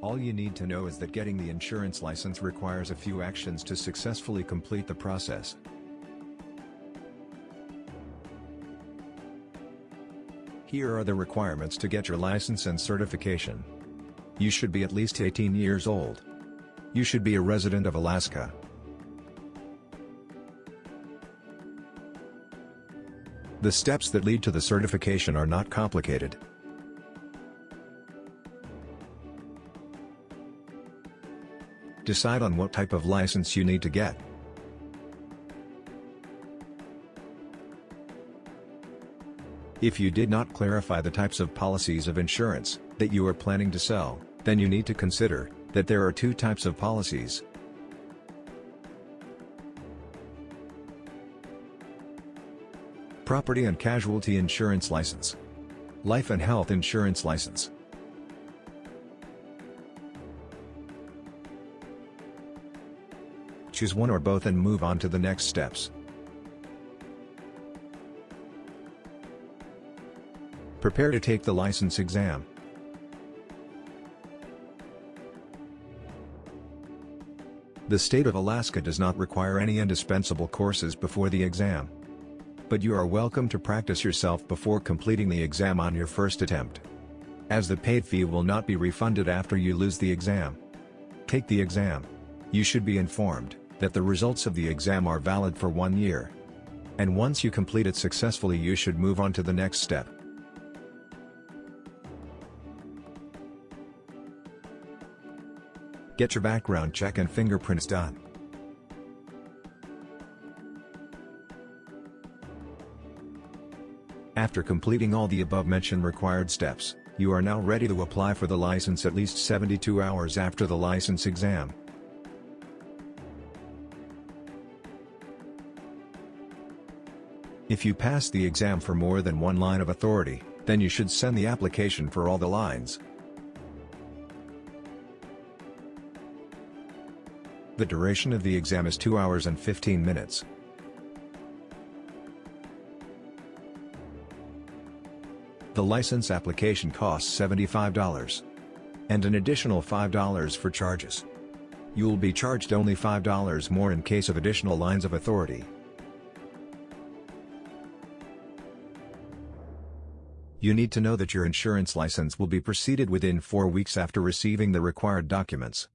All you need to know is that getting the insurance license requires a few actions to successfully complete the process. Here are the requirements to get your license and certification. You should be at least 18 years old. You should be a resident of Alaska. The steps that lead to the certification are not complicated. Decide on what type of license you need to get. If you did not clarify the types of policies of insurance that you are planning to sell, then you need to consider that there are two types of policies. Property and Casualty Insurance License. Life and Health Insurance License. Choose one or both and move on to the next steps. Prepare to take the license exam. The state of Alaska does not require any indispensable courses before the exam. But you are welcome to practice yourself before completing the exam on your first attempt. As the paid fee will not be refunded after you lose the exam. Take the exam. You should be informed that the results of the exam are valid for one year. And once you complete it successfully you should move on to the next step. Get your background check and fingerprints done. After completing all the above-mentioned required steps, you are now ready to apply for the license at least 72 hours after the license exam. If you pass the exam for more than one line of authority, then you should send the application for all the lines. The duration of the exam is 2 hours and 15 minutes. The license application costs $75. And an additional $5 for charges. You'll be charged only $5 more in case of additional lines of authority. You need to know that your insurance license will be preceded within 4 weeks after receiving the required documents.